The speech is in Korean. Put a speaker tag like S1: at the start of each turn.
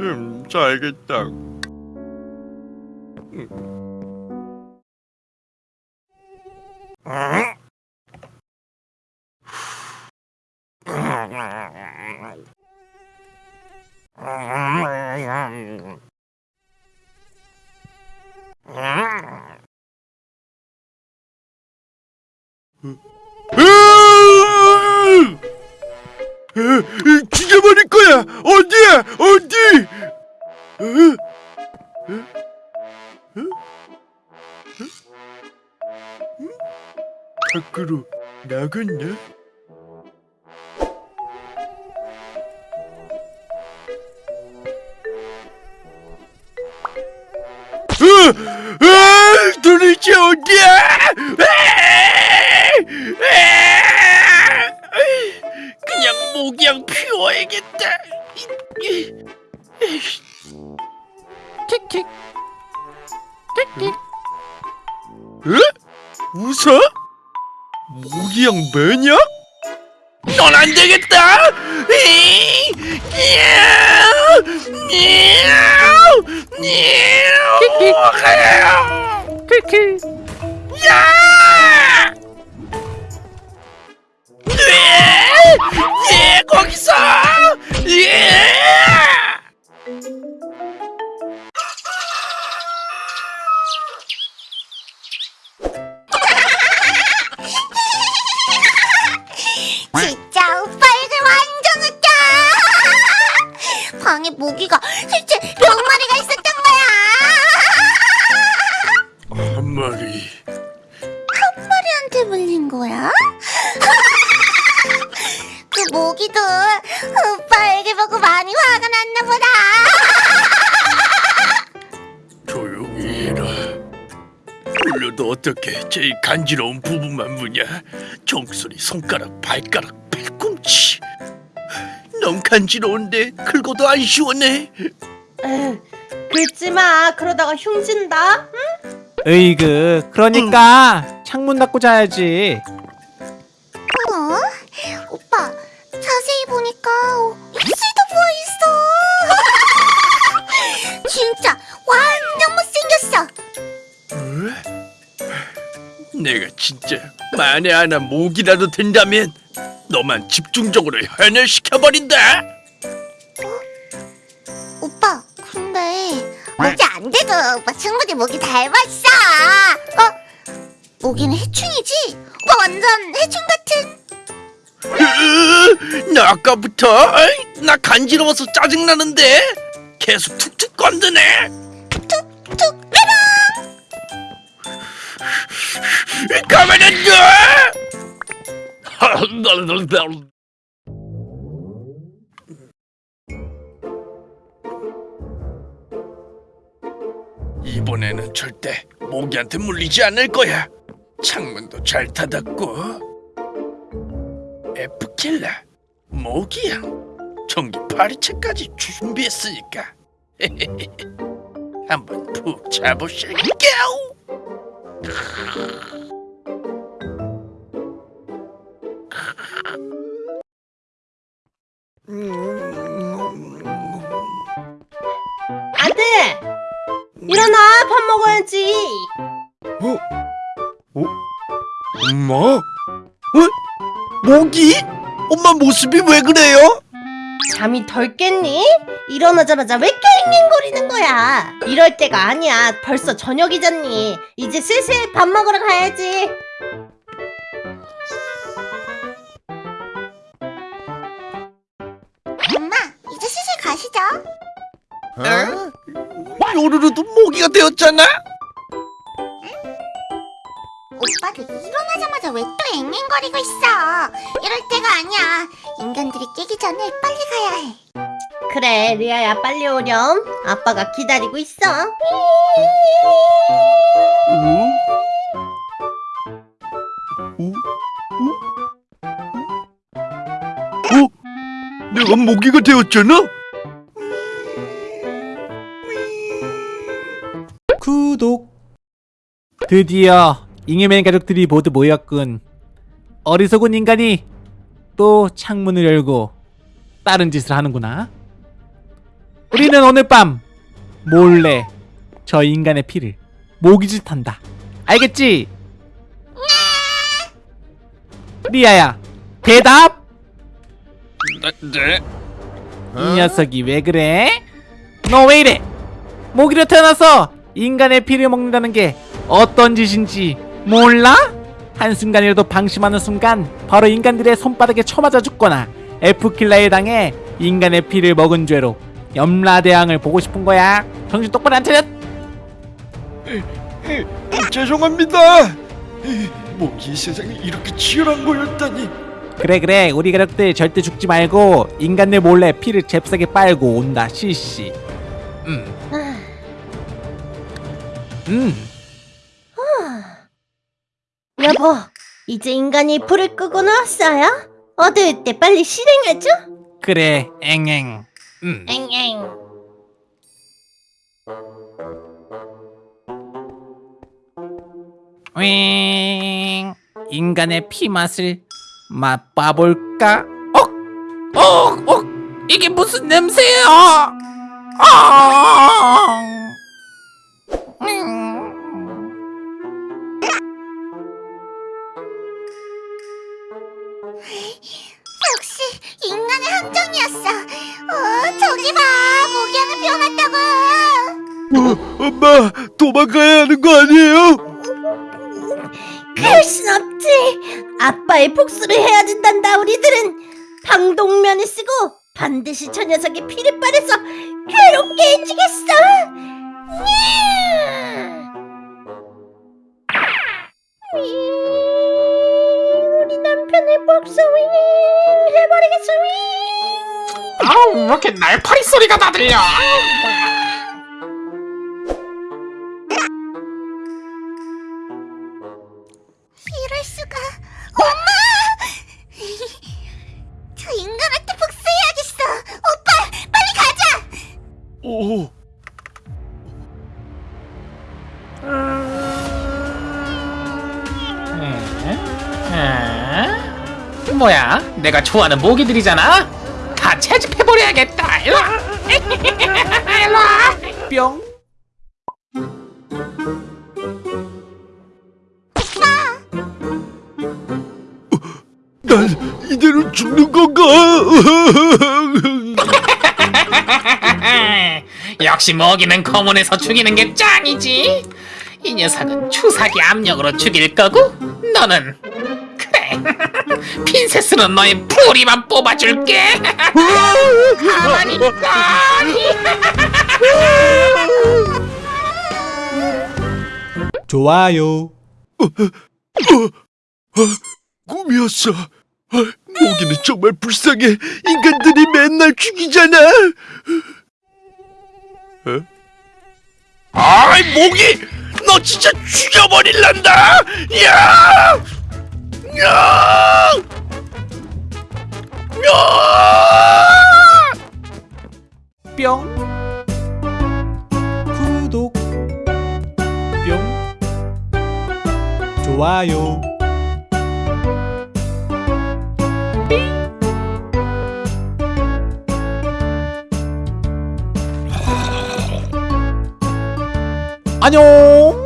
S1: 음, 잘겠다. 으 으? 으? 으? 음? 밖으로 나갔나? 으! 으! 도대체 어디야? 그냥 모기향 피워야겠다.
S2: 킥킥 킥킥
S1: 에? 웃어? 모기향 매냐? 넌 안 되겠다. 이! 이야! 이야! 이야!
S2: 킥킥
S1: 야!
S3: 방에 모기가 실제 몇 마리가 있었던 거야
S1: 한 마리.
S3: 한 마리한테 물린 거야? 그 모기도 오빠에게 보고 많이 화가 났나 보다
S1: 조용히 해라. 물려도 어떻게 제일 간지러운 부분만 무냐? 종소리, 손가락, 발가락, 팔꿈치. 너무 간지러운데 긁어도 안 시원해.
S4: 에휴, 긁지 마. 그러다가 흉진다.
S2: 으이그 그러니까 창문 닫고 자야지
S3: 어? 오빠 자세히 보니까 어, 입술도 부어있어 진짜 완전 못생겼어
S1: 내가 진짜 만에 하나 목이라도 된다면 너만 집중적으로 현열시켜버린다.
S3: 오빠 근데 목이 안 돼도 오빠 충분히 목이 닮았어 어? 모기는 해충이지? 오빠 완전 해충 같은
S1: 으, 나 아까부터 어이, 나 간지러워서 짜증나는데 계속 툭툭 건드네.
S3: 툭툭
S1: 가만 안 둬! 이번에는 절대 모기한테 물리지 않을 거야. 창문도 잘 닫았고. 에프킬라, 모기향, 전기 파리채까지 준비했으니까. 한번 푹 자보실게요.
S4: 일어나! 밥 먹어야지!
S1: 엄마? 어? 모기? 엄마 모습이 왜 그래요?
S4: 잠이 덜 깼니? 일어나자마자 왜 깽깽거리는 거야? 이럴 때가 아니야. 벌써 저녁이잖니. 이제 슬슬 밥 먹으러 가야지.
S3: 엄마 이제 슬슬 가시죠
S1: 요루루도 모기가 되었잖아?
S3: 오빠도 일어나자마자 왜 또 앵앵거리고 있어 이럴 때가 아니야 인간들이 깨기 전에 빨리 가야 해
S4: 그래, 리아야 빨리 오렴. 아빠가 기다리고 있어.
S1: 어? 내가 모기가 되었잖아?
S2: 드디어 잉여맨 가족들이 모두 모였군 어리석은 인간이 또 창문을 열고 다른 짓을 하는구나 우리는 오늘 밤 몰래 저 인간의 피를 모기짓한다. 알겠지? 리아야, 대답!
S1: 네, 네.
S2: 이 녀석이 왜 그래? 너 왜 이래? 모기로 태어나서 인간의 피를 먹는다는 게 어떤 짓인지 몰라? 한순간이라도 방심하는 순간 바로 인간들의 손바닥에 쳐맞아 죽거나 F킬러에 당해 인간의 피를 먹은 죄로 염라대왕을 보고 싶은 거야 정신 똑바로 안 차렸?
S5: 죄송합니다. 뭐이 세상에 이렇게 치열한 거였다니.
S2: 그래 그래 우리 가족들 절대 죽지 말고 인간들 몰래 피를 잽싸게 빨고 온다 시시 음. 음.
S4: 여보, 이제 인간이 불을 끄고 나왔어요? 어두울 때 빨리 실행하죠?
S2: 그래 앵앵 음.
S4: 엥엥.
S2: 윙 인간의 피 맛을 맛봐볼까? 어? 어? 어? 이게 무슨 냄새야? 아!
S3: 어,
S5: 엄마 도망가야 하는 거 아니에요?
S4: 그럴 순 없지. 아빠의 복수를 해야 된단다. 우리들은 방독면을 쓰고 반드시 저 녀석의 피를 빨아서 괴롭게 해주겠어. 윙. 우리 남편의 복수 윙 해버리겠어. 윙.
S6: 아우 왜 이렇게 날파리 소리가 다 들려 뭐야? 내가 좋아하는 모기들이잖아. 다 채집해버려야겠다. 일로와. 일로와.
S2: 뿅.
S5: 난 이대로 죽는 건가?
S6: 역시 먹이는 검은에서 죽이는 게 짱이지. 이 녀석은 추사기 압력으로 죽일 거고 너는 핀셋으로 너의 뿌리만 뽑아줄게 가만히 있거니
S2: 좋아요
S5: 꿈이었어. 아, 모기는 정말 불쌍해. 인간들이 맨날 죽이잖아.
S1: 아이 모기 너 진짜 죽여버릴란다 야!
S2: 뿅. 구독. 뿅. 좋아요. 안녕